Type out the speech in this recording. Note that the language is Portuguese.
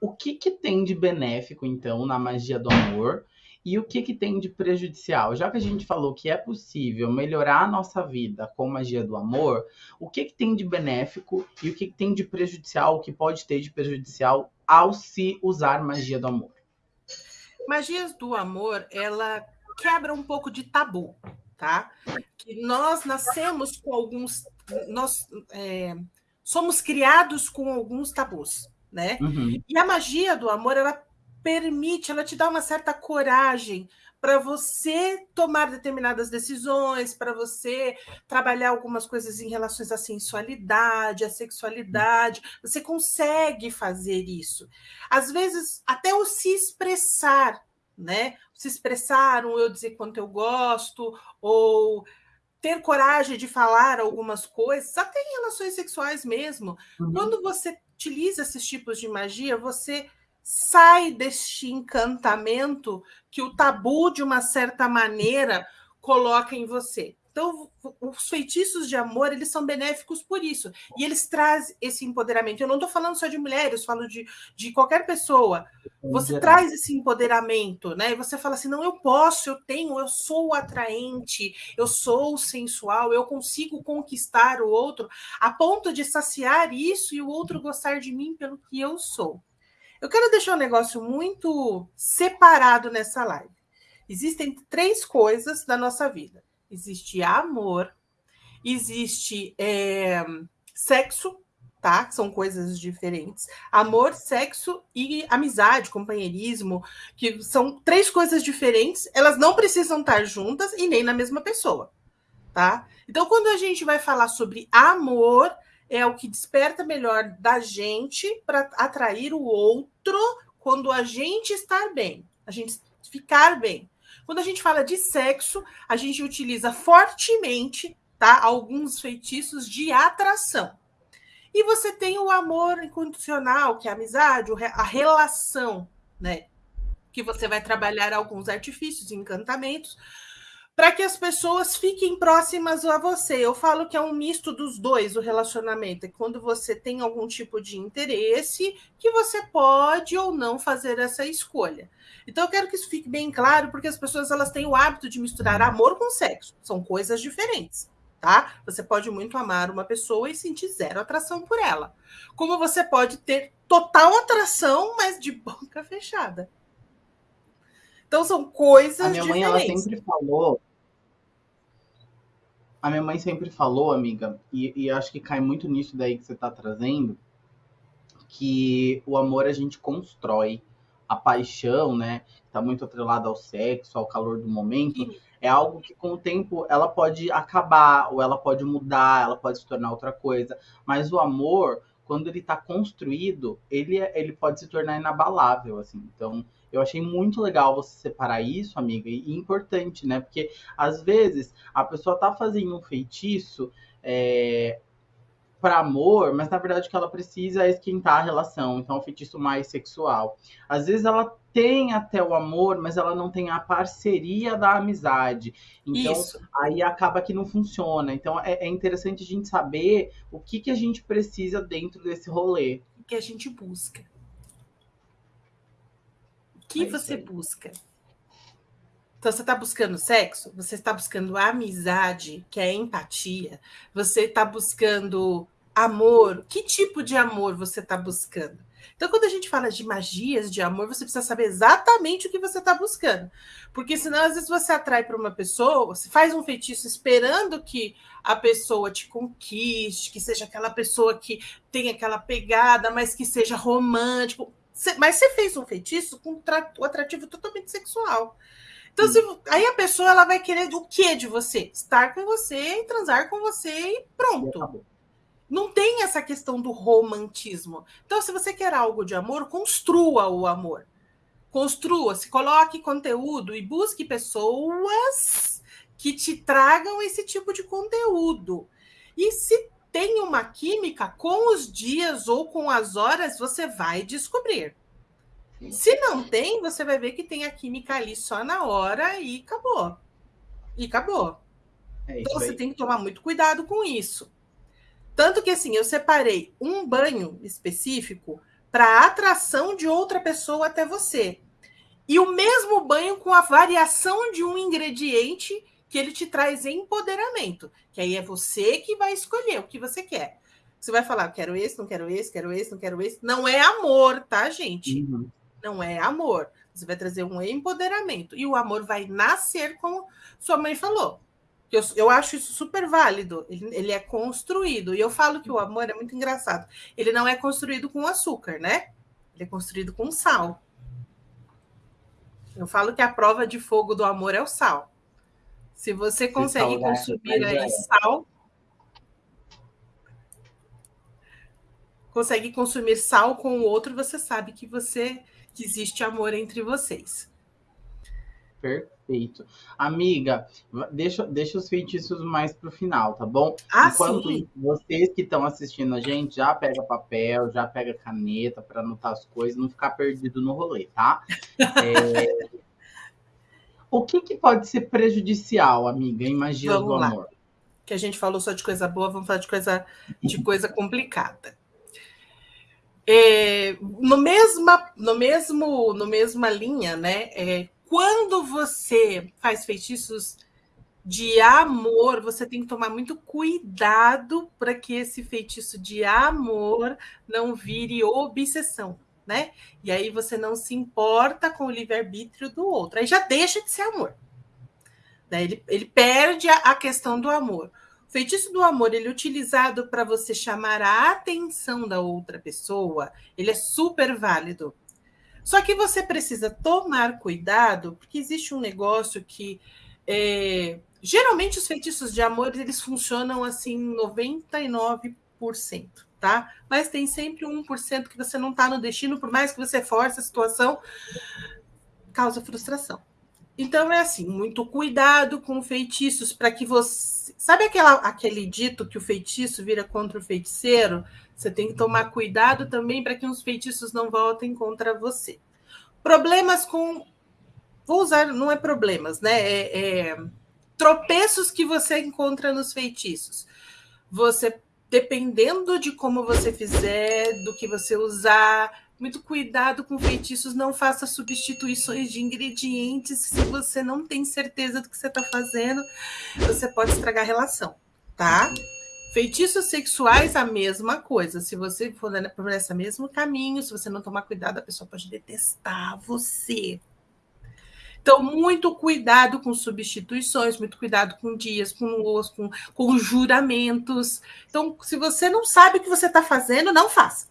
o que, que tem de benéfico, então, na magia do amor e o que, que tem de prejudicial? Já que a gente falou que é possível melhorar a nossa vida com magia do amor, o que, que tem de benéfico e o que, que tem de prejudicial, o que pode ter de prejudicial ao se usar magia do amor? Magias do amor, ela quebra um pouco de tabu, tá? Que nós nascemos com alguns. Nós é, somos criados com alguns tabus, né? Uhum. E a magia do amor, ela permite, ela te dá uma certa coragem para você tomar determinadas decisões, para você trabalhar algumas coisas em relação à sensualidade, à sexualidade. Você consegue fazer isso. Às vezes, até o se expressar, né? Se expressar, um eu dizer quanto eu gosto, ou ter coragem de falar algumas coisas, até em relações sexuais mesmo. Uhum. Quando você utiliza esses tipos de magia, você sai deste encantamento que o tabu, de uma certa maneira, coloca em você. Então, os feitiços de amor, eles são benéficos por isso. E eles trazem esse empoderamento. Eu não estou falando só de mulheres, falo de, de qualquer pessoa. Você traz esse empoderamento, né? E você fala assim: não, eu posso, eu tenho, eu sou atraente, eu sou sensual, eu consigo conquistar o outro, a ponto de saciar isso e o outro gostar de mim pelo que eu sou. Eu quero deixar um negócio muito separado nessa live. Existem três coisas na nossa vida: existe amor, existe é, sexo, tá? São coisas diferentes. Amor, sexo e amizade, companheirismo, que são três coisas diferentes. Elas não precisam estar juntas e nem na mesma pessoa, tá? Então, quando a gente vai falar sobre amor, é o que desperta melhor da gente para atrair o outro quando a gente estar bem, a gente ficar bem. Quando a gente fala de sexo, a gente utiliza fortemente tá, alguns feitiços de atração. E você tem o amor incondicional, que é a amizade, a relação, né? Que você vai trabalhar alguns artifícios, encantamentos, para que as pessoas fiquem próximas a você. Eu falo que é um misto dos dois o relacionamento. É quando você tem algum tipo de interesse que você pode ou não fazer essa escolha. Então eu quero que isso fique bem claro, porque as pessoas elas têm o hábito de misturar amor com sexo. São coisas diferentes. Tá? Você pode muito amar uma pessoa e sentir zero atração por ela. Como você pode ter total atração, mas de boca fechada. Então são coisas A minha mãe diferentes. ela sempre falou a minha mãe sempre falou, amiga, e, e acho que cai muito nisso daí que você está trazendo, que o amor a gente constrói, a paixão, né, está muito atrelada ao sexo, ao calor do momento, é algo que com o tempo ela pode acabar, ou ela pode mudar, ela pode se tornar outra coisa, mas o amor, quando ele está construído, ele, é, ele pode se tornar inabalável, assim, então eu achei muito legal você separar isso, amiga, e, importante, né? Porque às vezes a pessoa tá fazendo um feitiço é, para amor, mas na verdade o que ela precisa é esquentar a relação, então é um feitiço mais sexual. Às vezes ela tem até o amor, mas ela não tem a parceria da amizade. Então, Isso. aí acaba que não funciona. Então, é, é, interessante a gente saber o que, que a gente precisa dentro desse rolê. O que a gente busca que é você busca? Então, você está buscando sexo? Você está buscando amizade, que é empatia? Você está buscando amor? Que tipo de amor você está buscando? Então, quando a gente fala de magias de amor, você precisa saber exatamente o que você está buscando. Porque senão, às vezes, você atrai para uma pessoa, você faz um feitiço esperando que a pessoa te conquiste, que seja aquela pessoa que tem aquela pegada, mas que seja romântico. Mas você fez um feitiço com um atrativo totalmente sexual. Então, se, aí a pessoa ela vai querer o que de você? Estar com você, transar com você e pronto. Não tem essa questão do romantismo. Então, se você quer algo de amor, construa o amor. Construa, se coloque conteúdo e busque pessoas que te tragam esse tipo de conteúdo. E se tem uma química, com os dias ou com as horas, você vai descobrir. Se não tem, você vai ver que tem a química ali só na hora e acabou. E acabou. É então você tem que tomar muito cuidado com isso. Tanto que assim, eu separei um banho específico para atração de outra pessoa até você. E o mesmo banho com a variação de um ingrediente que ele te traz empoderamento, que aí é você que vai escolher o que você quer. Você vai falar, quero esse, não quero esse, quero esse, não quero esse. Não é amor, tá, gente? Uhum. Não é amor. Você vai trazer um empoderamento. E o amor vai nascer, como sua mãe falou. Eu, eu acho isso super válido. Ele, ele é construído. E eu falo que o amor é muito engraçado. Ele não é construído com açúcar, né? Ele é construído com sal. Eu falo que a prova de fogo do amor é o sal. Se você consegue consumir aí sal, consegue consumir sal com o outro, você sabe que você que existe amor entre vocês. Perfeito. Amiga, deixa, deixa os feitiços mais para o final, tá bom? Ah, Enquanto sim. vocês que estão assistindo a gente, já pega papel, já pega caneta para anotar as coisas, não ficar perdido no rolê, tá? É... o que, que pode ser prejudicial, amiga, em magia vamos do lá. amor? Que a gente falou só de coisa boa, vamos falar de coisa, de coisa complicada. É, no mesma, no mesmo, no mesma linha, né? É, quando você faz feitiços de amor, você tem que tomar muito cuidado para que esse feitiço de amor não vire obsessão, né? E aí você não se importa com o livre-arbítrio do outro. Aí já deixa de ser amor. Né? Ele, ele perde a, a questão do amor. Feitiço do amor, ele é utilizado para você chamar a atenção da outra pessoa, ele é super válido. Só que você precisa tomar cuidado, porque existe um negócio que é, geralmente os feitiços de amor eles funcionam assim 99%, tá? Mas tem sempre 1% que você não está no destino, por mais que você force a situação, causa frustração. Então é assim, muito cuidado com feitiços para que você. Sabe aquela, aquele dito que o feitiço vira contra o feiticeiro? Você tem que tomar cuidado também para que os feitiços não voltem contra você. Problemas com. Vou usar, não é problemas, né? É, é... Tropeços que você encontra nos feitiços. Você, dependendo de como você fizer, do que você usar, muito cuidado com feitiços, não faça substituições de ingredientes se você não tem certeza do que você está fazendo, você pode estragar a relação, tá? Feitiços sexuais, a mesma coisa. Se você for por esse mesmo caminho, se você não tomar cuidado, a pessoa pode detestar você. Então, muito cuidado com substituições, muito cuidado com dias, com os, com, com juramentos. Então, se você não sabe o que você está fazendo, não faça